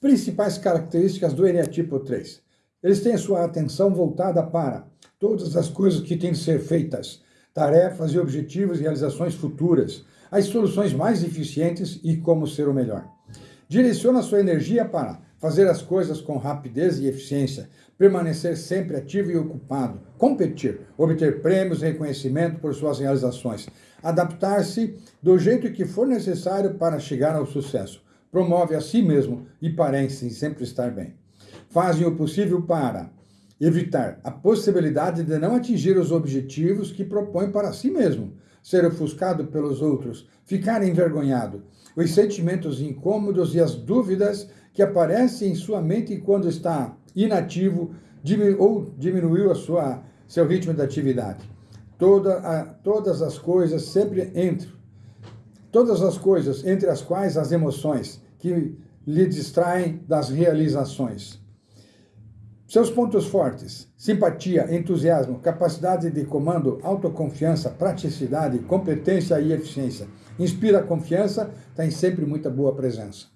Principais características do eneatipo 3. Eles têm sua atenção voltada para todas as coisas que têm de ser feitas, tarefas e objetivos e realizações futuras, as soluções mais eficientes e como ser o melhor. Direciona sua energia para fazer as coisas com rapidez e eficiência, permanecer sempre ativo e ocupado, competir, obter prêmios e reconhecimento por suas realizações, adaptar-se do jeito que for necessário para chegar ao sucesso, promove a si mesmo e parece sempre estar bem. Fazem o possível para evitar a possibilidade de não atingir os objetivos que propõe para si mesmo, ser ofuscado pelos outros, ficar envergonhado, os sentimentos incômodos e as dúvidas que aparecem em sua mente quando está inativo ou diminuiu a sua, seu ritmo de atividade. Toda a, todas as coisas sempre entre, todas as coisas entre as quais as emoções que lhe distraem das realizações. Seus pontos fortes: simpatia, entusiasmo, capacidade de comando, autoconfiança, praticidade, competência e eficiência. Inspira confiança, tem sempre muita boa presença.